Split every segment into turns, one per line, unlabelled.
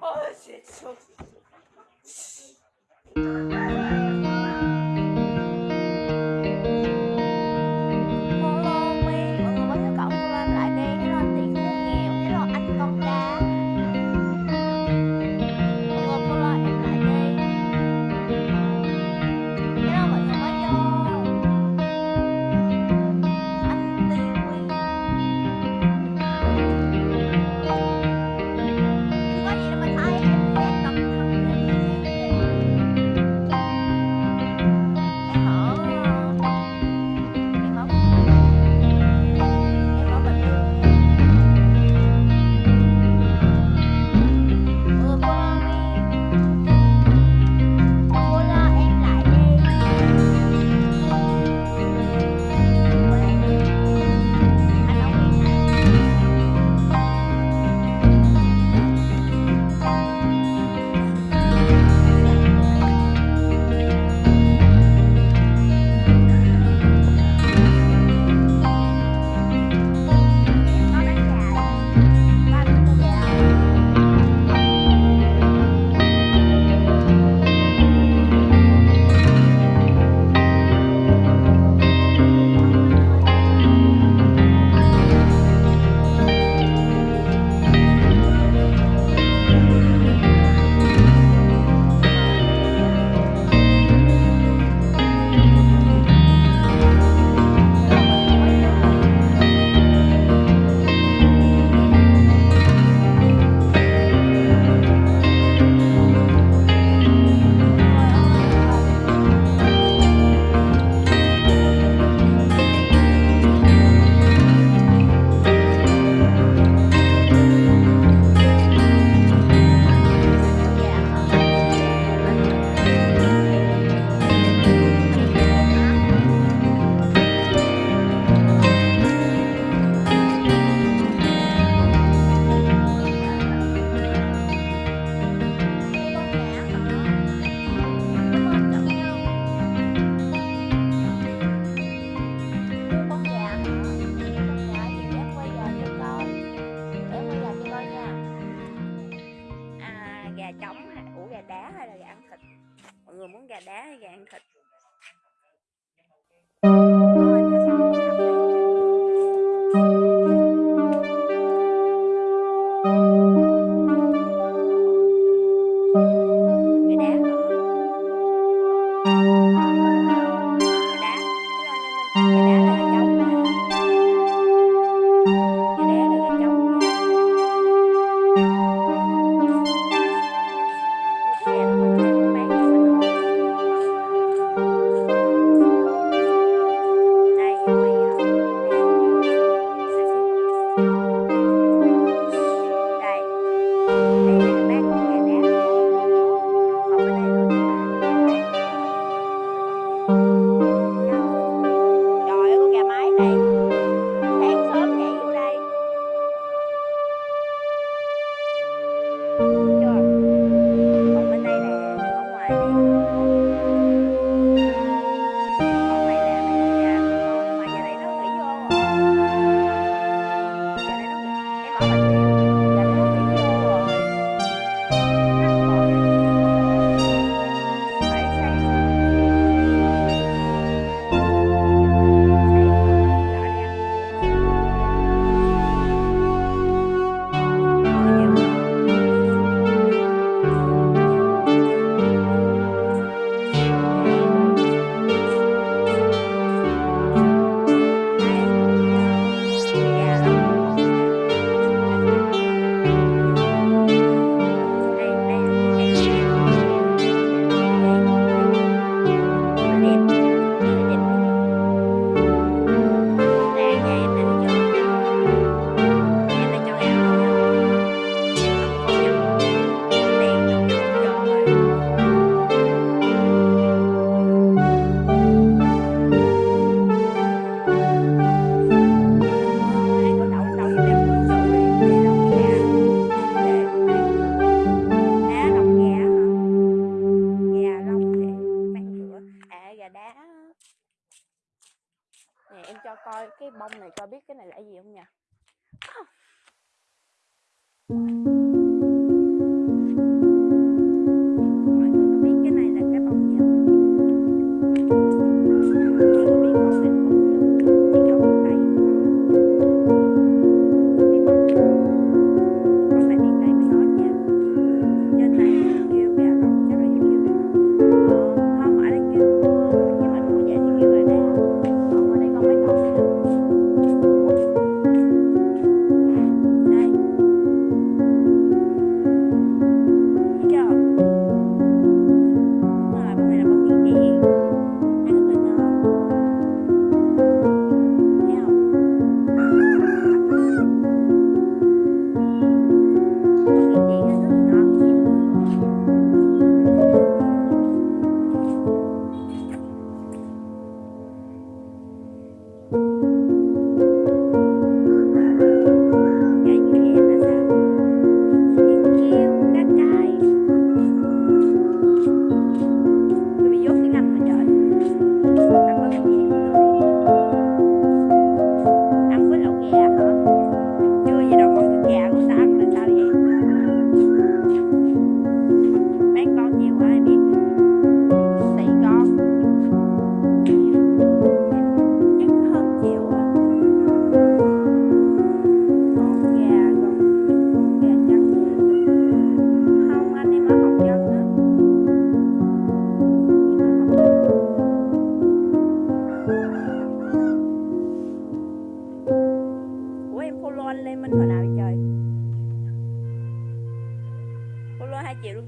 Oh shit.
coi cái bông này coi biết cái này là gì không nha.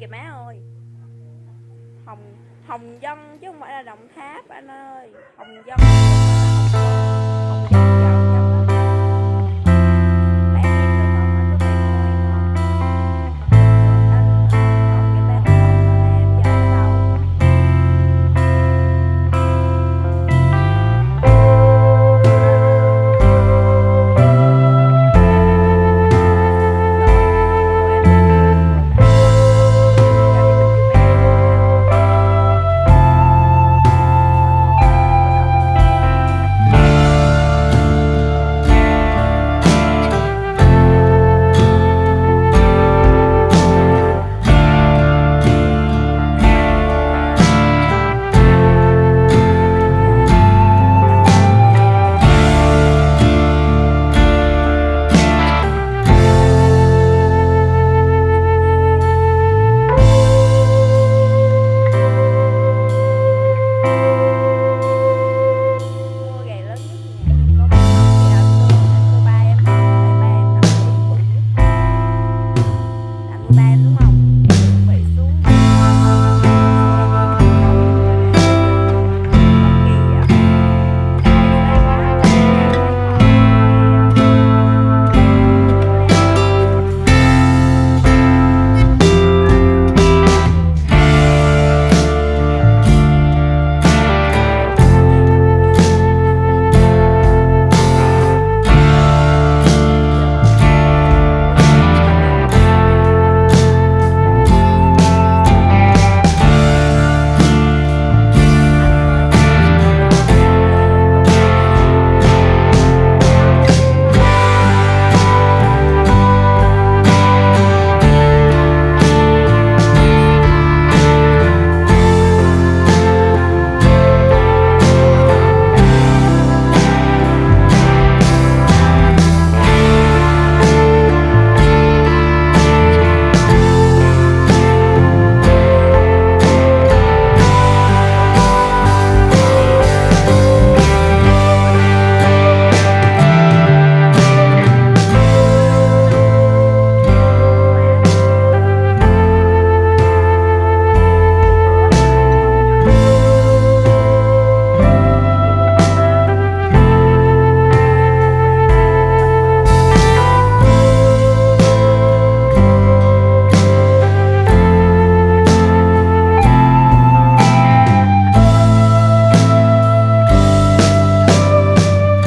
kìa má ơi. Hồng hồng dân chứ không phải là đồng tháp anh ơi. Hồng dân.